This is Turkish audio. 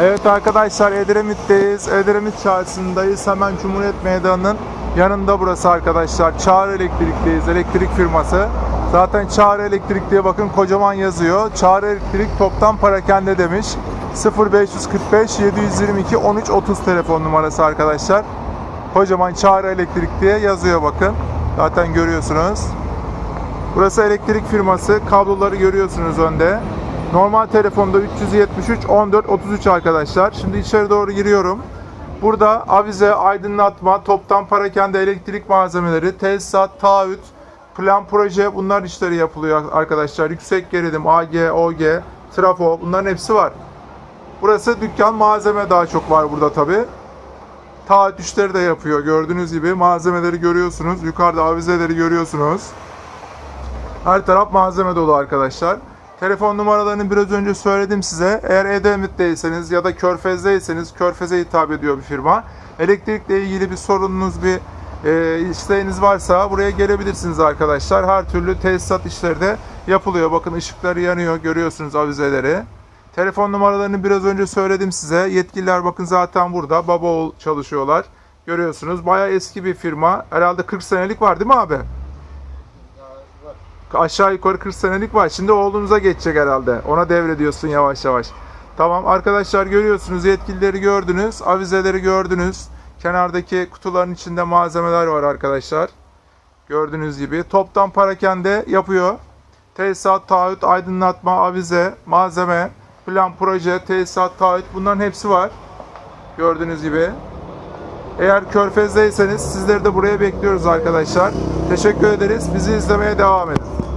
Evet arkadaşlar Edremit'teyiz. Edremit çarşısındayız. Hemen Cumhuriyet Meydanı'nın yanında burası arkadaşlar. Çağrı Elektrik'teyiz. Elektrik firması. Zaten Çağrı Elektrik diye bakın kocaman yazıyor. Çağrı Elektrik toptan parakende demiş. 0545 722 13 30 telefon numarası arkadaşlar. Kocaman Çağrı Elektrik diye yazıyor bakın. Zaten görüyorsunuz. Burası elektrik firması. Kabloları görüyorsunuz önde. Normal telefonda 373 14 33 arkadaşlar. Şimdi içeri doğru giriyorum. Burada avize, aydınlatma, toptan parakende elektrik malzemeleri, tesisat, taahhüt, plan proje bunlar işleri yapılıyor arkadaşlar. Yüksek gerilim, AG, OG, trafo bunların hepsi var. Burası dükkan malzeme daha çok var burada tabi. Taahhüt işleri de yapıyor. Gördüğünüz gibi malzemeleri görüyorsunuz. Yukarıda avizeleri görüyorsunuz. Her taraf malzeme dolu arkadaşlar. Telefon numaralarını biraz önce söyledim size. Eğer Edemit'teyseniz ya da Körfez'deyseniz Körfez'e hitap ediyor bir firma. Elektrikle ilgili bir sorununuz, bir e, isteğiniz varsa buraya gelebilirsiniz arkadaşlar. Her türlü tesisat işleri de yapılıyor. Bakın ışıkları yanıyor. Görüyorsunuz avizeleri. Telefon numaralarını biraz önce söyledim size. Yetkililer bakın zaten burada. Baba oğul çalışıyorlar. Görüyorsunuz. Bayağı eski bir firma. Herhalde 40 senelik var değil mi abi? Aşağı yukarı 40 senelik var. Şimdi oğlunuza geçecek herhalde. Ona devrediyorsun yavaş yavaş. Tamam arkadaşlar görüyorsunuz yetkilileri gördünüz. Avizeleri gördünüz. Kenardaki kutuların içinde malzemeler var arkadaşlar. Gördüğünüz gibi. Toptan parakende yapıyor. Tesisat, taahhüt, aydınlatma, avize, malzeme, plan, proje, tesisat, taahhüt bunların hepsi var. Gördüğünüz gibi. Eğer Körfez'deyseniz sizleri de buraya bekliyoruz arkadaşlar. Teşekkür ederiz. Bizi izlemeye devam edin.